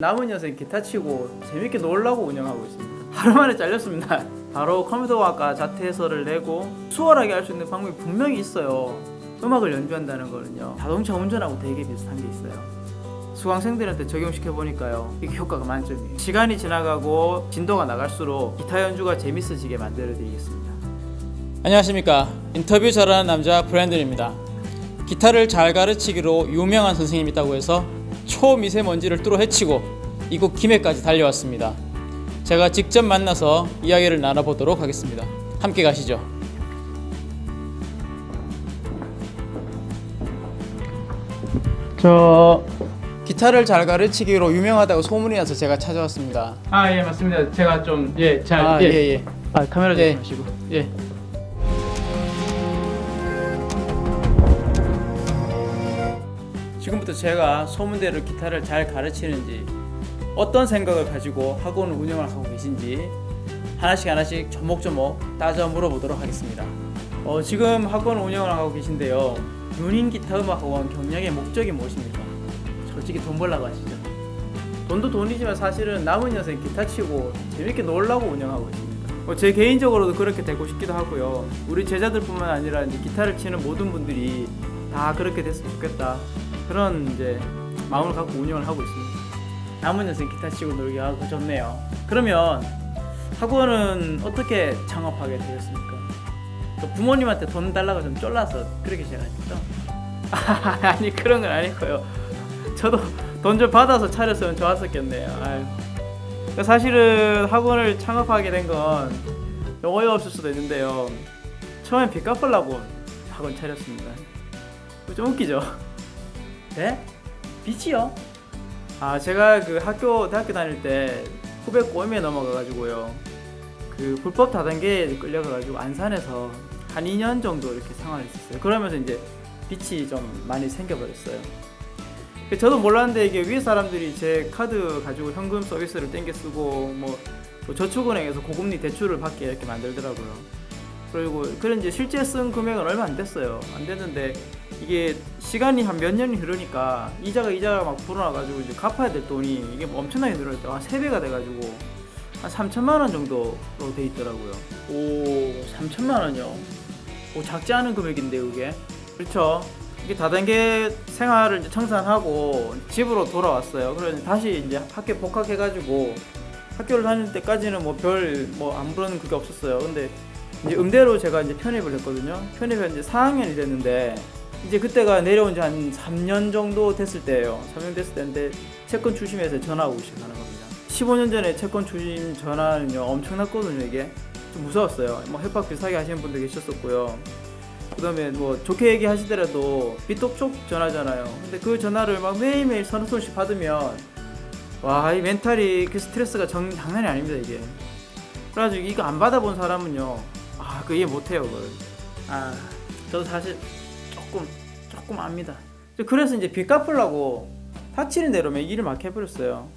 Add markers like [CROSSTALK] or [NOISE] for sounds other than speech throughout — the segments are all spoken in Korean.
남은 여생 기타 치고 재밌게 놀라고 운영하고 있습니다. [LAUGHS] 하루 만에 잘렸습니다. 바로 컴퓨터학과 자퇴서를 내고 수월하게 할 수 있는 방법이 분명히 있어요. 음악을 연주한다는 거는요. 자동차 운전하고 되게 비슷한 게 있어요. 수강생들한테 적용시켜 보니까요. 이게 효과가 만점이에요. 시간이 지나가고 진도가 나갈수록 기타 연주가 재밌어지게 만들어 드리겠습니다. 안녕하십니까 인터뷰 잘하는 남자 브랜든입니다 기타를 잘 가르치기로 유명한 선생님이 있다고 해서 초미세먼지를 뚫어 헤치고 이곳 김해까지 달려왔습니다 제가 직접 만나서 이야기를 나눠보도록 하겠습니다 함께 가시죠 저 기타를 잘 가르치기로 유명하다고 소문이 나서 제가 찾아왔습니다 아 예 맞습니다. 제가 좀 예잘 아, 예, 예. 아 카메라 예. 조심하시고 예. 제가 소문대로 기타를 잘 가르치는지 어떤 생각을 가지고 학원을 운영을 하고 계신지 하나씩 하나씩 조목조목 따져 물어보도록 하겠습니다. 어, 지금 학원 운영을 하고 계신데요. 윤인 기타 음악 학원 경영의 목적이 무엇입니까? 솔직히 돈 벌라고 하시죠. 돈도 돈이지만 사실은 남은 여생 기타 치고 재밌게 놀라고 운영하고 있습니다. 뭐제 개인적으로도 그렇게 되고 싶기도 하고요. 우리 제자들뿐만 아니라 기타를 치는 모든 분들이 다 그렇게 됐으면 좋겠다. 그런 이제 마음을 갖고 운영을 하고 있습니다. 남은 여생 기타 치고 놀기 하고 좋네요. 그러면 학원은 어떻게 창업하게 되셨습니까? 또 부모님한테 돈 달라고 좀 쫄라서 그렇게 시작하셨죠? [LAUGHS] 아니 그런 건 아니고요. 저도 돈 좀 받아서 차렸으면 좋았었겠네요. 아유. 그러니까 사실은 학원을 창업하게 된건 어이없을 수도 있는데요. 처음엔 빚 갚으려고 학원 차렸습니다. 좀 웃기죠? 네? 빚이요? 아 제가 그 학교 대학교 다닐 때 후배 꼬임에 넘어가가지고요. 그 불법 다단계에 끌려가가지고 안산에서 한 2년 정도 이렇게 생활했었어요. 그러면서 이제 빚이 좀 많이 생겨버렸어요. 저도 몰랐는데 이게 위에 사람들이 제 카드 가지고 현금 서비스를 땡겨 쓰고 뭐, 뭐 저축은행에서 고금리 대출을 받게 이렇게 만들더라고요. 그리고 그런 이제 실제 쓴 금액은 얼마 안 됐어요. 안 됐는데 이게 시간이 한 몇 년이 흐르니까 이자가 이자가 막 불어나가지고 이제 갚아야 될 돈이 이게 뭐 엄청나게 늘어났대요. 한세 배가 돼가지고 한 3천만 원 정도로 돼 있더라고요. 오, 3천만 원이요? 오, 작지 않은 금액인데 그게. 그렇죠. 이게 다단계 생활을 이제 청산하고 집으로 돌아왔어요. 그래서 다시 이제 학교 복학해가지고 학교를 다닐 때까지는 뭐 별 뭐 아무런 그게 없었어요. 근데 이제 음대로 제가 이제 편입을 했거든요. 편입한 이제 4학년이 됐는데 이제 그때가 내려온 지 한 3년 정도 됐을 때예요. 3년 됐을 때인데 채권 추심에서 전화 오기 시작하는 겁니다. 15년 전에 채권 추심 전화는요 엄청났거든요 이게 좀 무서웠어요. 뭐 협박 비슷하게 하시는 분도 계셨었고요. 그 다음에 뭐 좋게 얘기하시더라도 빚독촉 전화잖아요. 근데 그 전화를 막 매일매일 서너 손씩 받으면 와 이 멘탈이 그 스트레스가 정, 장난이 아닙니다 이게. 그래가지고 이거 안 받아본 사람은요 아그 이해 못해요 그걸. 아 저도 사실 조금 조금 압니다. 그래서 이제 빚 갚으려고 닥치는 대로 막 일을 막 해버렸어요.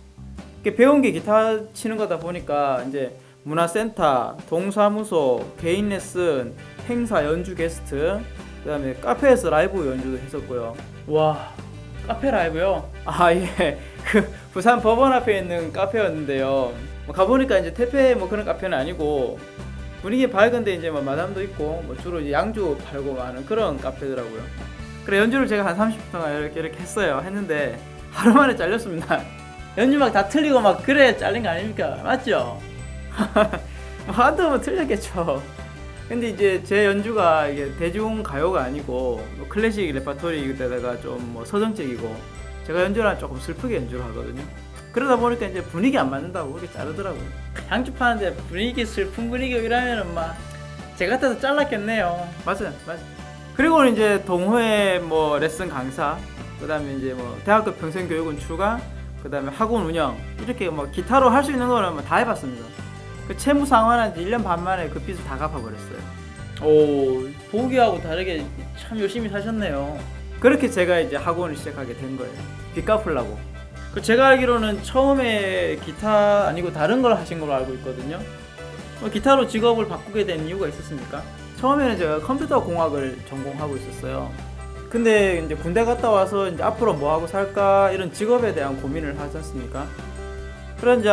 배운 게 기타 치는 거다 보니까 이제 문화센터, 동사무소, 개인 레슨, 행사 연주 게스트, 그 다음에 카페에서 라이브 연주도 했었고요. 와, 카페 라이브요? 아 예, 그 부산 법원 앞에 있는 카페였는데요. 뭐 가보니까 이제 태페 뭐 그런 카페는 아니고 분위기 밝은데 이제 뭐 마담도 있고 뭐 주로 이제 양주 팔고 하는 그런 카페더라고요. 그래 연주를 제가 한 30분 동안 이렇게 이렇게 했어요. 했는데 하루 만에 잘렸습니다. [LAUGHS] 연주 막 다 틀리고 막 그래 잘린 거 아닙니까? 맞죠? [LAUGHS] 뭐 한두 번 틀렸겠죠. 근데 이제 제 연주가 이게 대중 가요가 아니고 뭐 클래식 레파토리에다가 좀 뭐 서정적이고 제가 연주를 조금 슬프게 연주를 하거든요. 그러다 보니까 이제 분위기 안 맞는다고 그렇게 자르더라고요. 양주 파는데 분위기 슬픈 분위기 이러면은 막 제가 같아서 잘랐겠네요. 맞아요, 맞아요. 그리고 이제 동호회 뭐 레슨 강사, 그 다음에 이제 뭐 대학교 평생교육은 추가, 그 다음에 학원 운영 이렇게 뭐 기타로 할 수 있는 거는 뭐다 해봤습니다. 그 채무 상환한 지 1년 반 만에 그 빚을 다 갚아버렸어요. 오, 보기하고 다르게 참 열심히 사셨네요. 그렇게 제가 이제 학원을 시작하게 된 거예요. 빚 갚으려고. 그 제가 알기로는 처음에 기타 아니고 다른 걸 하신 걸로 알고 있거든요. 뭐 기타로 직업을 바꾸게 된 이유가 있었습니까? 처음에는 제가 컴퓨터 공학을 전공하고 있었어요. 근데 이제 군대 갔다 와서 이제 앞으로 뭐 하고 살까 이런 직업에 대한 고민을 하지 않습니까? 그런 이제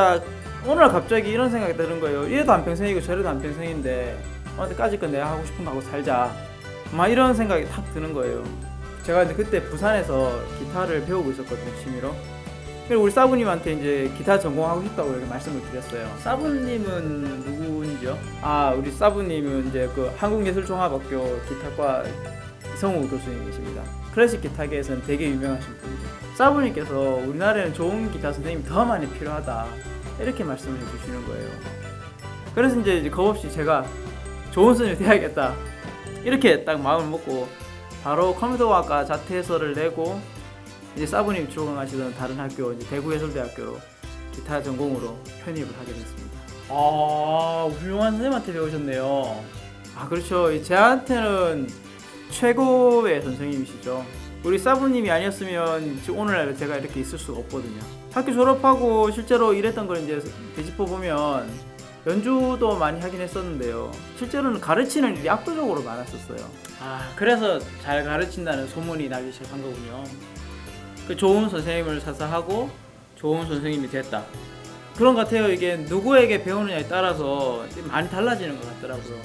오늘 갑자기 이런 생각이 드는 거예요. 이래도 한평생이고 저래도 한평생인데 어디까지 건 내가 하고 싶은 거 하고 살자. 막 이런 생각이 탁 드는 거예요. 제가 이제 그때 부산에서 기타를 배우고 있었거든요, 취미로. 그리고 우리 사부님한테 이제 기타 전공하고 싶다고 이렇게 말씀을 드렸어요. 사부님은 누구인지요? 아, 우리 사부님은 이제 그 한국예술종합학교 기타과 이성우 교수님이십니다. 클래식 기타계에서는 되게 유명하신 분이죠. 사부님께서 우리나라에는 좋은 기타 선생님이 더 많이 필요하다 이렇게 말씀을 해주시는 거예요. 그래서 이제 겁없이 제가 좋은 선생님이 돼야겠다 이렇게 딱 마음을 먹고 바로 컴퓨터학과 자퇴서를 내고 이제 사부님 출강하시던 다른 학교 이제 대구 예술대학교로 기타 전공으로 편입을 하게 됐습니다. 아 훌륭한 선생님한테 배우셨네요. 아 그렇죠. 이 제한테는 최고의 선생님이시죠. 우리 사부님이 아니었으면 지금 오늘날 제가 이렇게 있을 수가 없거든요. 학교 졸업하고 실제로 일했던 걸 이제 되짚어 보면 연주도 많이 하긴 했었는데요. 실제로는 가르치는 일이 압도적으로 많았었어요. 아 그래서 잘 가르친다는 소문이 나기 시작한 거군요. 그 좋은 선생님을 사사하고 좋은 선생님이 됐다. 그런 것 같아요. 이게 누구에게 배우느냐에 따라서 많이 달라지는 것 같더라고요.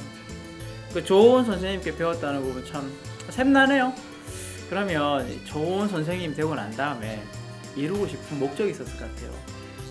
그 좋은 선생님께 배웠다는 부분 참 샘나네요. 그러면 좋은 선생님 되고 난 다음에 이루고 싶은 목적이 있었을 것 같아요.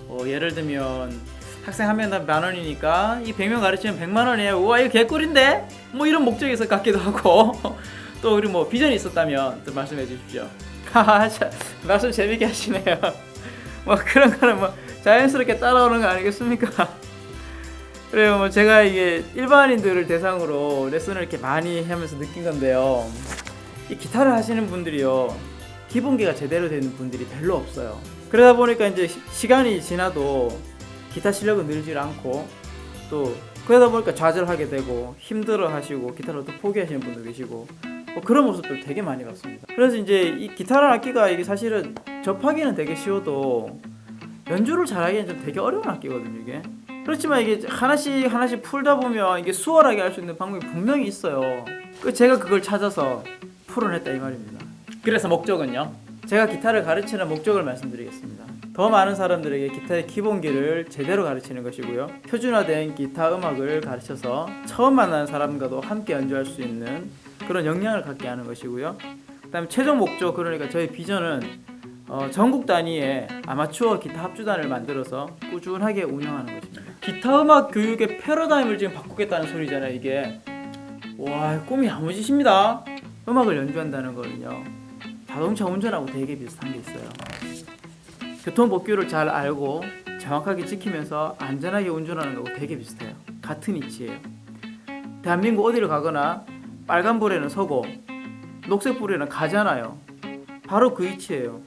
어, 예를 들면 학생 한 명당 만 원이니까 이 100명 가르치면 100만 원이에요. 우와 이거 개꿀인데? 뭐 이런 목적이 있을 것 같기도 하고 [LAUGHS] 또 그리고 뭐 비전이 있었다면 또 말씀해 주십시오. [LAUGHS] 말씀 재밌게 하시네요. [LAUGHS] 뭐 그런 거는 뭐 자연스럽게 따라오는 거 아니겠습니까? [LAUGHS] 그래요. 뭐 제가 이게 일반인들을 대상으로 레슨을 이렇게 많이 하면서 느낀 건데요. 이 기타를 하시는 분들이요. 기본기가 제대로 되는 분들이 별로 없어요. 그러다 보니까 이제 시- 시간이 지나도 기타 실력은 늘질 않고 또 그러다 보니까 좌절하게 되고 힘들어 하시고 기타를 또 포기하시는 분도 계시고 뭐 그런 모습들 되게 많이 봤습니다. 그래서 이제 이 기타라는 악기가 이게 사실은 접하기는 되게 쉬워도 연주를 잘하기는 좀 되게 어려운 악기거든요 이게. 그렇지만 이게 하나씩 하나씩 풀다 보면 이게 수월하게 할 수 있는 방법이 분명히 있어요. 그 제가 그걸 찾아서 풀어냈다 이 말입니다. 그래서 목적은요. 제가 기타를 가르치는 목적을 말씀드리겠습니다. 더 많은 사람들에게 기타의 기본기를 제대로 가르치는 것이고요. 표준화된 기타 음악을 가르쳐서 처음 만나는 사람과도 함께 연주할 수 있는 그런 역량을 갖게 하는 것이고요. 그 다음에 최종 목적 그러니까 저희 비전은 어, 전국 단위의 아마추어 기타 합주단을 만들어서 꾸준하게 운영하는 것입니다. 기타 음악 교육의 패러다임을 지금 바꾸겠다는 소리잖아요. 이게 와 꿈이 야무지십니다. 음악을 연주한다는 거는요. 자동차 운전하고 되게 비슷한 게 있어요. 교통법규를 잘 알고 정확하게 지키면서 안전하게 운전하는 거하고 되게 비슷해요. 같은 이치예요. 대한민국 어디를 가거나 빨간 불에는 서고 녹색 불에는 가잖아요. 바로 그 이치예요.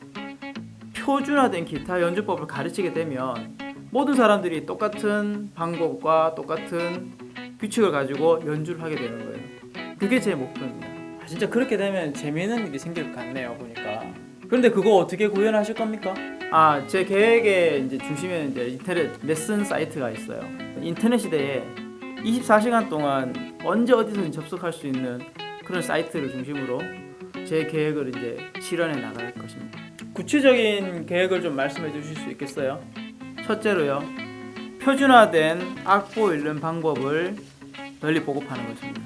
표준화된 기타 연주법을 가르치게 되면 모든 사람들이 똑같은 방법과 똑같은 규칙을 가지고 연주를 하게 되는 거예요. 그게 제 목표입니다. 아, 진짜 그렇게 되면 재미있는 일이 생길 것 같네요, 보니까. 그런데 그거 어떻게 구현하실 겁니까? 아, 제 계획의 이제 중심에는 이제 인터넷 레슨 사이트가 있어요. 인터넷 시대에 24시간 동안 언제 어디서든 접속할 수 있는 그런 사이트를 중심으로 제 계획을 이제 실현해 나갈 것입니다. 구체적인 계획을 좀 말씀해 주실 수 있겠어요? 첫째로요. 표준화된 악보 읽는 방법을 널리 보급하는 것입니다.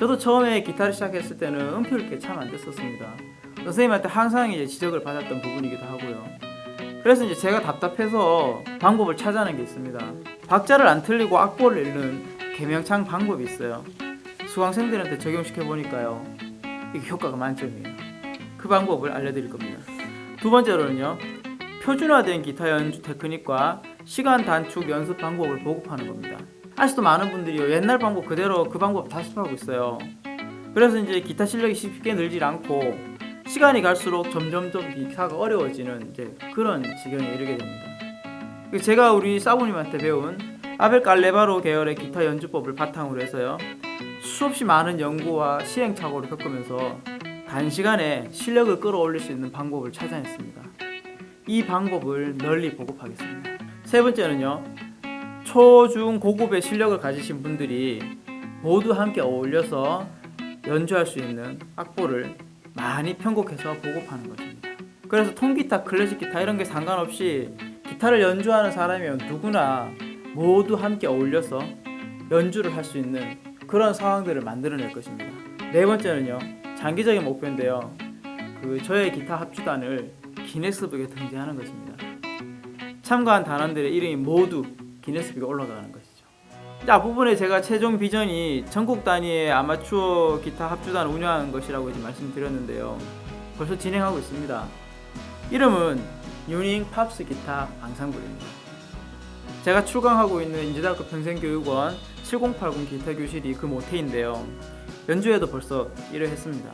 저도 처음에 기타를 시작했을 때는 음표를 참 안 됐었습니다. 선생님한테 항상 이제 지적을 받았던 부분이기도 하고요. 그래서 이제 제가 답답해서 방법을 찾아낸 게 있습니다. 박자를 안 틀리고 악보를 읽는 개명창 방법이 있어요. 수강생들한테 적용시켜 보니까요. 이게 효과가 만점이에요. 그 방법을 알려드릴 겁니다. 두 번째로는요. 표준화된 기타 연주 테크닉과 시간 단축 연습 방법을 보급하는 겁니다. 아직도 많은 분들이 옛날 방법 그대로 그 방법 다습하고 있어요. 그래서 이제 기타 실력이 쉽게 늘질 않고 시간이 갈수록 점점점 기타가 어려워지는 이제 그런 지경에 이르게 됩니다. 그 제가 우리 사부님한테 배운 아벨 깔레바로 계열의 기타 연주법을 바탕으로 해서요. 수없이 많은 연구와 시행착오를 겪으면서 단시간에 실력을 끌어올릴 수 있는 방법을 찾아냈습니다. 이 방법을 널리 보급하겠습니다. 세 번째는요. 초중 고급의 실력을 가지신 분들이 모두 함께 어울려서 연주할 수 있는 악보를 많이 편곡해서 보급하는 것입니다. 그래서 통기타, 클래식 기타 이런 게 상관없이 기타를 연주하는 사람이면 누구나 모두 함께 어울려서 연주를 할 수 있는 그런 상황들을 만들어낼 것입니다. 네 번째는요, 장기적인 목표인데요. 그 저의 기타 합주단을 기네스북에 등재하는 것입니다. 참가한 단원들의 이름이 모두 기네스북에 올라가는. 자, 앞부분에 제가 최종 비전이 전국 단위의 아마추어 기타 합주단을 운영하는 것이라고 이제 말씀드렸는데요. 벌써 진행하고 있습니다. 이름은 유닝 팝스 기타 앙상블입니다. 제가 출강하고 있는 인제대학교 평생교육원 7080 기타 교실이 그 모태인데요. 연주회도 벌써 1회 했습니다.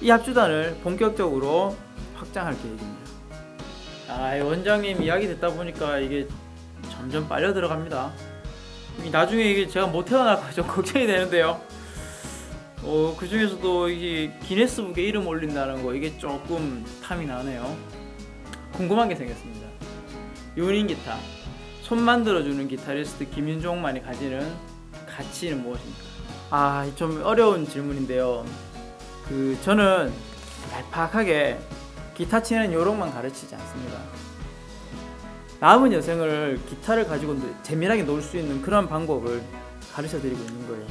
이 합주단을 본격적으로 확장할 계획입니다. 아, 이 원장님 이야기 듣다 보니까 이게 점점 빨려 들어갑니다. 이 나중에 이게 제가 못 태어날까 좀 걱정이 되는데요. 어, 그 중에서도 이게 기네스북에 이름 올린다는 거 이게 조금 탐이 나네요. 궁금한 게 생겼습니다. 유닝 기타, 손 만들어주는 기타리스트 김윤종만이 가지는 가치는 무엇입니까? 아, 좀 어려운 질문인데요. 그 저는 얄팍하게 기타 치는 요령만 가르치지 않습니다. 남은 여생을 기타를 가지고 재미나게 놀 수 있는 그런 방법을 가르쳐 드리고 있는 거예요.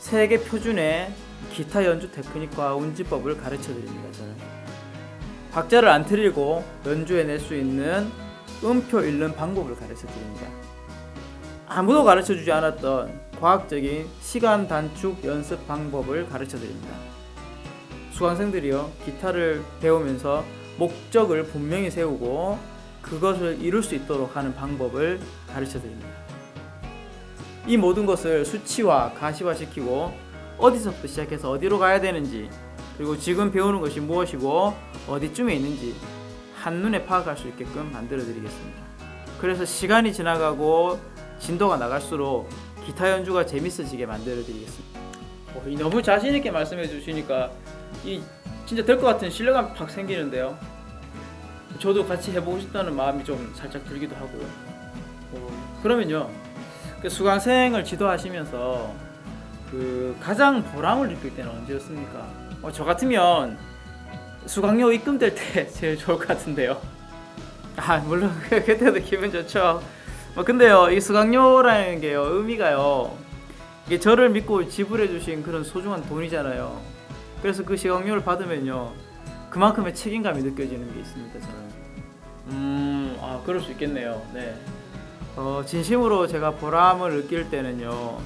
세계 표준의 기타 연주 테크닉과 운지법을 가르쳐 드립니다. 저는 박자를 안 틀리고 연주해낼 수 있는 음표 읽는 방법을 가르쳐 드립니다. 아무도 가르쳐 주지 않았던 과학적인 시간 단축 연습 방법을 가르쳐 드립니다. 수강생들이요 기타를 배우면서 목적을 분명히 세우고 그것을 이룰 수 있도록 하는 방법을 가르쳐 드립니다. 이 모든 것을 수치화, 가시화시키고 어디서부터 시작해서 어디로 가야 되는지 그리고 지금 배우는 것이 무엇이고 어디쯤에 있는지 한눈에 파악할 수 있게끔 만들어 드리겠습니다. 그래서 시간이 지나가고 진도가 나갈수록 기타 연주가 재밌어지게 만들어 드리겠습니다. 어, 너무 자신 있게 말씀해 주시니까 이 진짜 될 것 같은 신뢰감 팍 생기는데요. 저도 같이 해보고 싶다는 마음이 좀 살짝 들기도 하고요. 어, 그러면요, 그 수강생을 지도하시면서 그 가장 보람을 느낄 때는 언제였습니까? 어, 저 같으면 수강료 입금될 때 [LAUGHS] 제일 좋을 것 같은데요. 아 물론 [LAUGHS] 그때도 기분 좋죠. 뭐 근데요, 이 수강료라는 게요 의미가요. 이게 저를 믿고 지불해 주신 그런 소중한 돈이잖아요. 그래서 그 시강료를 받으면요 그만큼의 책임감이 느껴지는 게 있습니다 저는? 음, 아 그럴 수 있겠네요. 네. 어, 진심으로 제가 보람을 느낄 때는요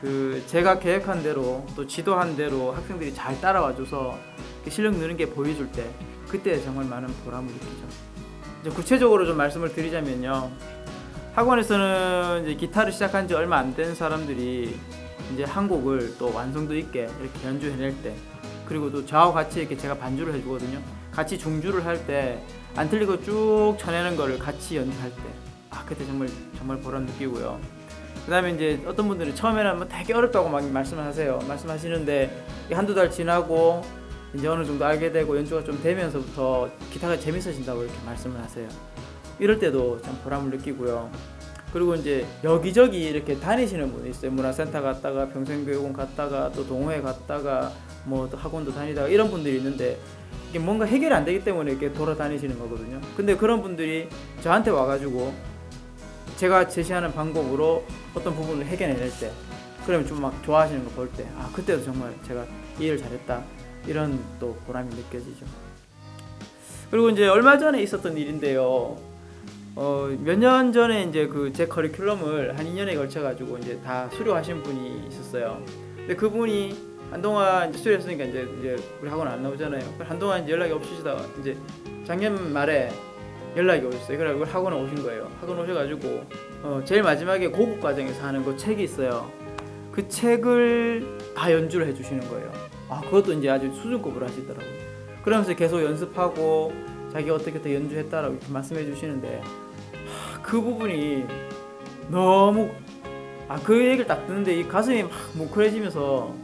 그 제가 계획한 대로 또 지도한 대로 학생들이 잘 따라와줘서 그 실력 느는 게 보여줄 때 그때 정말 많은 보람을 느끼죠. 이제 구체적으로 좀 말씀을 드리자면요 학원에서는 이제 기타를 시작한 지 얼마 안 된 사람들이 이제 한 곡을 또 완성도 있게 이렇게 연주해낼 때 그리고 또 저하고 같이 이렇게 제가 반주를 해주거든요. 같이 중주를 할 때 안 틀리고 쭉 쳐내는 거를 같이 연주할 때, 아 그때 정말 정말 보람 느끼고요. 그 다음에 이제 어떤 분들은 처음에는 뭐 되게 어렵다고 막 말씀을 하세요. 말씀하시는데 이 한두 달 지나고 이제 어느 정도 알게 되고 연주가 좀 되면서부터 기타가 재밌어진다고 이렇게 말씀을 하세요. 이럴 때도 참 보람을 느끼고요. 그리고 이제 여기저기 이렇게 다니시는 분이 있어요. 문화센터 갔다가 평생교육원 갔다가 또 동호회 갔다가 뭐또 학원도 다니다가 이런 분들이 있는데 이게 뭔가 해결이 안 되기 때문에 이렇게 돌아다니시는 거거든요. 근데 그런 분들이 저한테 와가지고 제가 제시하는 방법으로 어떤 부분을 해결해낼 때 그러면 좀 막 좋아하시는 거 볼 때 아 그때도 정말 제가 이 일을 잘했다 이런 또 보람이 느껴지죠. 그리고 이제 얼마 전에 있었던 일인데요. 어, 몇 년 전에 이제 그 제 커리큘럼을 한 2년에 걸쳐 가지고 이제 다 수료하신 분이 있었어요. 근데 그분이 한동안 수료했으니까 이제 이제 우리 학원 안 나오잖아요. 한동안 이제 연락이 없으시다가 이제 작년 말에 연락이 오셨어요. 그래 우리 학원에 오신 거예요. 학원 오셔가지고 어, 제일 마지막에 고급 과정에서 하는 그 책이 있어요. 그 책을 다 연주를 해주시는 거예요. 아 그것도 이제 아주 수준급으로 하시더라고요. 그러면서 계속 연습하고 자기 어떻게 더 연주했다라고 이렇게 말씀해 주시는데 하, 그 부분이 너무 아 그 얘기를 딱 듣는데 이 가슴이 막 뭉클해지면서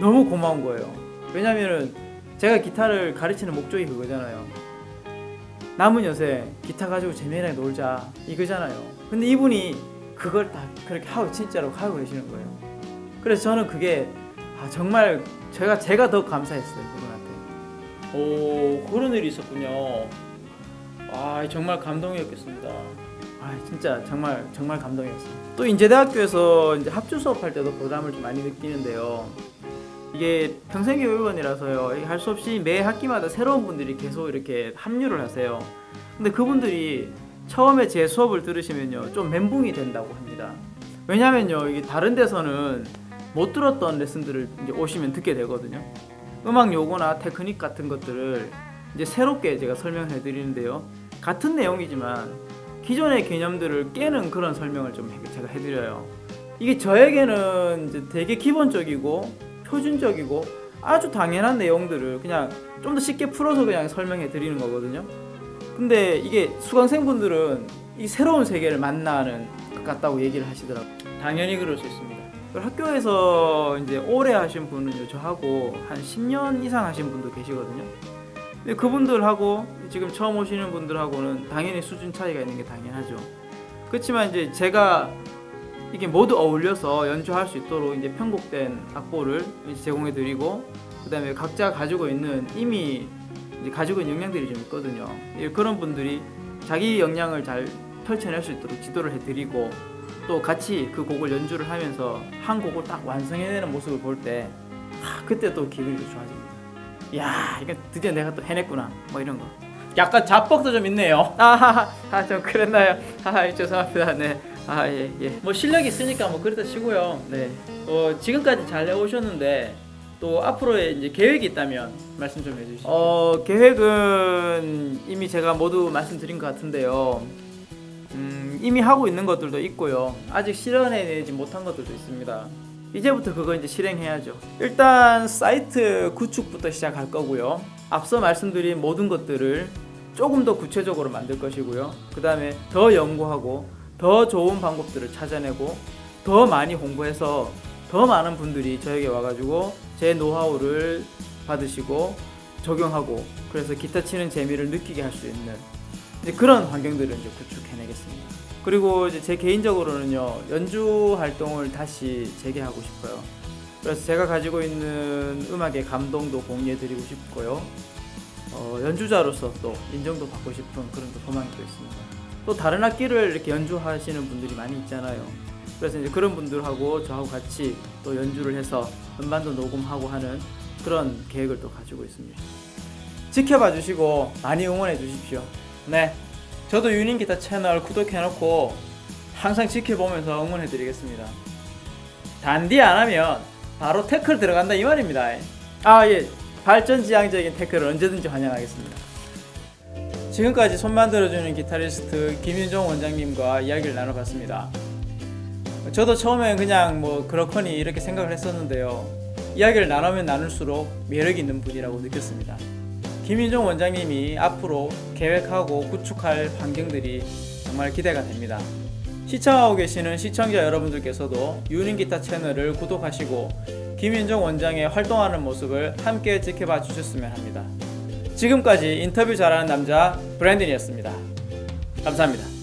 너무 고마운 거예요. 왜냐면은 제가 기타를 가르치는 목적이 그거잖아요. 남은 여세 기타 가지고 재미나게 놀자 이거잖아요. 근데 이분이 그걸 다 그렇게 하고 진짜로 하고 계시는 거예요. 그래서 저는 그게 아, 정말 제가 제가 더 감사했어요 그분한테. 오 그런 일이 있었군요. 아 정말 감동이었겠습니다. 아 진짜 정말 정말 감동이었어요. 또 인제대학교에서 이제 합주 수업할 때도 보람을 좀 많이 느끼는데요. 이게 평생교육원이라서요. 할 수 없이 매 학기마다 새로운 분들이 계속 이렇게 합류를 하세요. 근데 그분들이 처음에 제 수업을 들으시면요 좀 멘붕이 된다고 합니다. 왜냐면요 이게 다른 데서는 못 들었던 레슨들을 이제 오시면 듣게 되거든요. 음악 요구나 테크닉 같은 것들을 이제 새롭게 제가 설명해 드리는데요. 같은 내용이지만 기존의 개념들을 깨는 그런 설명을 좀 해- 제가 해드려요. 이게 저에게는 이제 되게 기본적이고 표준적이고 아주 당연한 내용들을 그냥 좀 더 쉽게 풀어서 그냥 설명해 드리는 거거든요. 근데 이게 수강생분들은 이 새로운 세계를 만나는 것 같다고 얘기를 하시더라고요. 당연히 그럴 수 있습니다. 학교에서 이제 오래 하신 분은요, 저하고 한 10년 이상 하신 분도 계시거든요. 근데 그분들하고 지금 처음 오시는 분들하고는 당연히 수준 차이가 있는 게 당연하죠. 그렇지만 이제 제가 이게 모두 어울려서 연주할 수 있도록 이제 편곡된 악보를 제공해 드리고 그다음에 각자 가지고 있는 이미 가지고 있는 역량들이 좀 있거든요. 예, 그런 분들이 자기 역량을 잘 펼쳐낼 수 있도록 지도를 해드리고 또 같이 그 곡을 연주를 하면서 한 곡을 딱 완성해내는 모습을 볼 때 그때 또 기분이 또 좋아집니다. 야, 이거 드디어 내가 또 해냈구나. 뭐 이런 거. 약간 자뻑도 좀 있네요. 아, 아, 좀 그랬나요? 아, 죄송합니다. 네. 아, 예, 예. 뭐 실력이 있으니까 뭐 그렇다 치고요. 네. 어, 지금까지 잘 해오셨는데 또 앞으로의 이제 계획이 있다면 말씀 좀 해주시죠. 어, 계획은 이미 제가 모두 말씀드린 것 같은데요. 음, 이미 하고 있는 것들도 있고요. 아직 실현해내지 못한 것들도 있습니다. 이제부터 그거 이제 실행해야죠. 일단 사이트 구축부터 시작할 거고요. 앞서 말씀드린 모든 것들을 조금 더 구체적으로 만들 것이고요. 그 다음에 더 연구하고 더 좋은 방법들을 찾아내고 더 많이 홍보해서 더 많은 분들이 저에게 와가지고 제 노하우를 받으시고 적용하고 그래서 기타 치는 재미를 느끼게 할 수 있는 그런 환경들을 이제 구축해내겠습니다. 그리고 이제 제 개인적으로는요 연주 활동을 다시 재개하고 싶어요. 그래서 제가 가지고 있는 음악의 감동도 공유해드리고 싶고요. 어, 연주자로서 또 인정도 받고 싶은 그런 또 소망이 또 있습니다. 또 다른 악기를 이렇게 연주하시는 분들이 많이 있잖아요. 그래서 이제 그런 분들하고 저하고 같이 또 연주를 해서 음반도 녹음하고 하는 그런 계획을 또 가지고 있습니다. 지켜봐 주시고 많이 응원해 주십시오. 네. 저도 유닝 기타 채널 구독해놓고 항상 지켜보면서 응원해 드리겠습니다. 단디 안 하면 바로 태클 들어간다 이 말입니다. 아 예. 발전지향적인 태클을 언제든지 환영하겠습니다. 지금까지 손 만들어주는 기타리스트 김윤종 원장님과 이야기를 나눠봤습니다. 저도 처음엔 그냥 뭐 그렇거니 이렇게 생각을 했었는데요. 이야기를 나누면 나눌수록 매력 있는 분이라고 느꼈습니다. 김윤종 원장님이 앞으로 계획하고 구축할 환경들이 정말 기대가 됩니다. 시청하고 계시는 시청자 여러분들께서도 유닝기타 채널을 구독하시고 김윤종 원장의 활동하는 모습을 함께 지켜봐 주셨으면 합니다. 지금까지 인터뷰 잘하는 남자 브랜든이었습니다. 감사합니다.